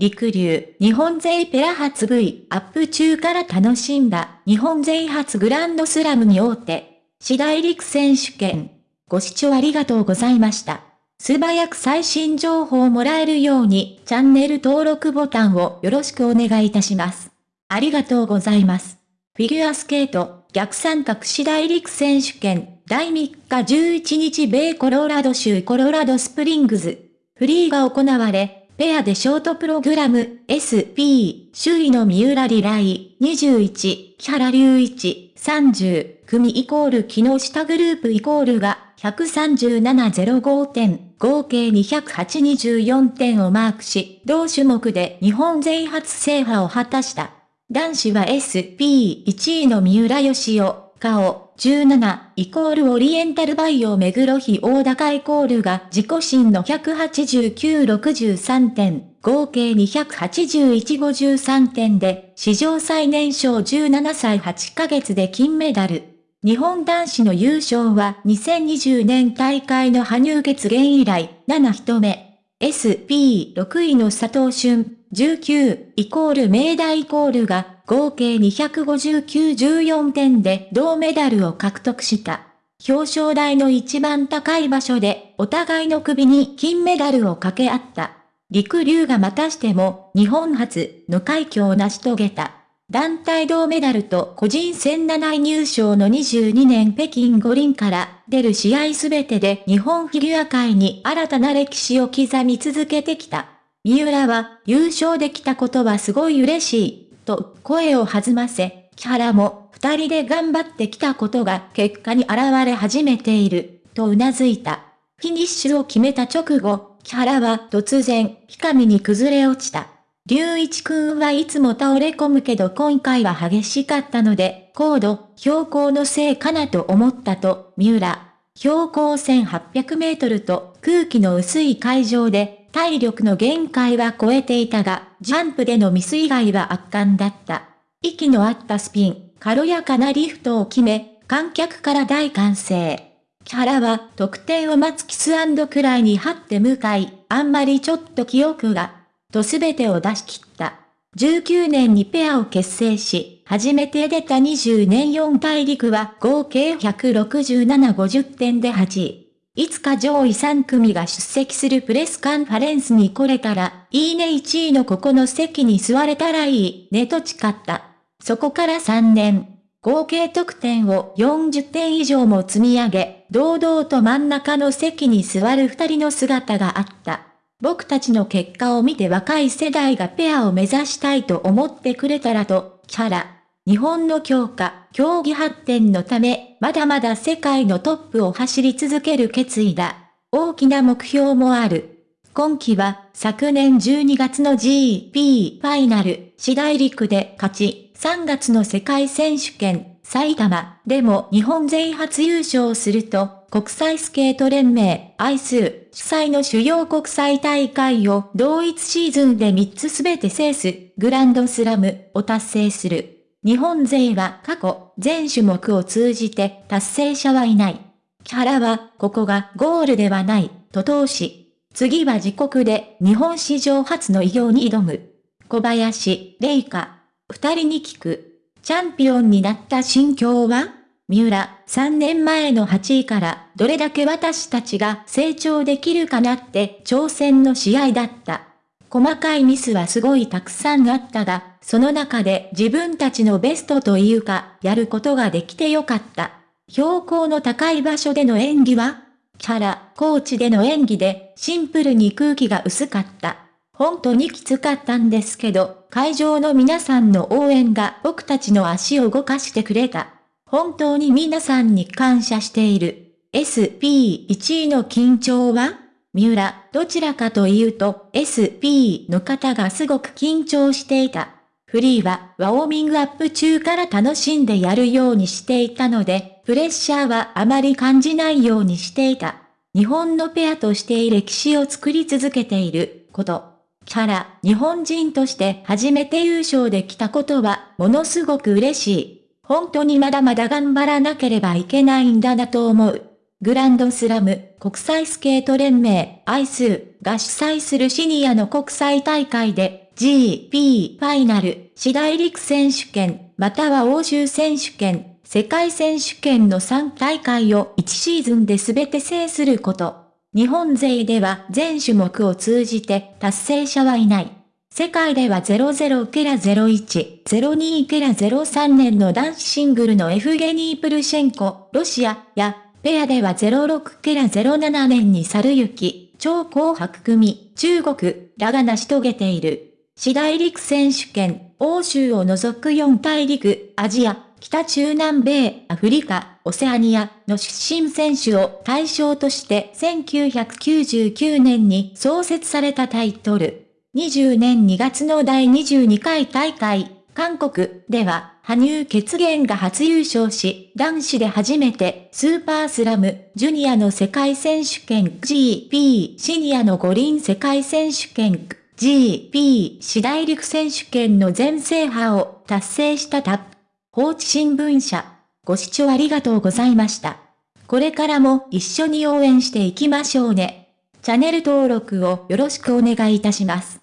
陸流、日本勢ペア初 V アップ中から楽しんだ日本勢初グランドスラムに大手。次第陸選手権。ご視聴ありがとうございました。素早く最新情報をもらえるようにチャンネル登録ボタンをよろしくお願いいたします。ありがとうございます。フィギュアスケート逆三角次第陸選手権第3日11日米コロラド州コロラドスプリングズ。フリーが行われ、ペアでショートプログラム SP 首位の三浦リライ21木原隆一30組イコール木下グループイコールが137.05点合計208.24点をマークし同種目で日本勢初制覇を果たした。男子は SP1 位の三浦義雄、顔17イコールオリエンタルバイオ目黒比大高イコールが自己新の18963点、合計28153点で、史上最年少17歳8ヶ月で金メダル。日本男子の優勝は2020年大会の羽生決言以来、7人目。SP6 位の佐藤俊、19イコール明大イコールが合計259-14点で銅メダルを獲得した。表彰台の一番高い場所でお互いの首に金メダルを掛け合った。陸流がまたしても日本初の快挙を成し遂げた。団体銅メダルと個人戦7位入賞の22年北京五輪から出る試合すべてで日本フィギュア界に新たな歴史を刻み続けてきた。三浦は優勝できたことはすごい嬉しい。と声を弾ませ、木原も二人で頑張ってきたことが結果に現れ始めている、と頷いた。フィニッシュを決めた直後、木原は突然、日上に崩れ落ちた。龍一くんはいつも倒れ込むけど今回は激しかったので、高度、標高のせいかなと思ったと、三浦。標高1800メートルと空気の薄い海上で体力の限界は超えていたが、ジャンプでのミス以外は圧巻だった。息の合ったスピン、軽やかなリフトを決め、観客から大歓声。キャラは得点を待つキスクライに張って向かい、あんまりちょっと記憶が、と全てを出し切った。19年にペアを結成し、初めて出た20年4大陸は合計167-50点で8位。いつか上位3組が出席するプレスカンファレンスに来れたら、いいね1位のここの席に座れたらいいねと誓った。そこから3年、合計得点を40点以上も積み上げ、堂々と真ん中の席に座る2人の姿があった。僕たちの結果を見て若い世代がペアを目指したいと思ってくれたらと、キャラ。日本の強化、競技発展のため、まだまだ世界のトップを走り続ける決意だ。大きな目標もある。今季は、昨年12月の GP ファイナル、次第陸で勝ち、3月の世界選手権、埼玉でも日本勢初優勝すると、国際スケート連盟、アイス、主催の主要国際大会を同一シーズンで3つすべて制す、グランドスラムを達成する。日本勢は過去、全種目を通じて達成者はいない。キャラは、ここがゴールではない、と通し。次は自国で日本史上初の偉業に挑む。小林、玲香。二人に聞く。チャンピオンになった心境は？三浦、3年前の8位からどれだけ私たちが成長できるかなって挑戦の試合だった。細かいミスはすごいたくさんあったが、その中で自分たちのベストというか、やることができてよかった。標高の高い場所での演技はキャラ、コーチでの演技で、シンプルに空気が薄かった。本当にきつかったんですけど、会場の皆さんの応援が僕たちの足を動かしてくれた。本当に皆さんに感謝している。SP1 位の緊張は？三浦、どちらかというと SP の方がすごく緊張していた。フリーはワオーミングアップ中から楽しんでやるようにしていたので、プレッシャーはあまり感じないようにしていた。日本のペアとして歴史を作り続けていること。キャラ、日本人として初めて優勝できたことはものすごく嬉しい。本当にまだまだ頑張らなければいけないんだなと思う。グランドスラム国際スケート連盟アイスが主催するシニアの国際大会で GP ファイナル、市大陸選手権、または欧州選手権、世界選手権の3大会を1シーズンで全て制すること。日本勢では全種目を通じて達成者はいない。世界では00ケラ01、02ケラ03年の男子シングルのエフゲニー・プルシェンコ、ロシアや、ペアでは06ケラ07年に猿行、超紅白組、中国らが成し遂げている。市大陸選手権、欧州を除く4大陸、アジア、北中南米、アフリカ、オセアニアの出身選手を対象として1999年に創設されたタイトル。20年2月の第22回大会、韓国では、羽生結弦が初優勝し、男子で初めてスーパースラムジュニアの世界選手権 GP シニアの五輪世界選手権 GP 市大陸選手権の全制覇を達成したタップ。放置新聞社。ご視聴ありがとうございました。これからも一緒に応援していきましょうね。チャンネル登録をよろしくお願いいたします。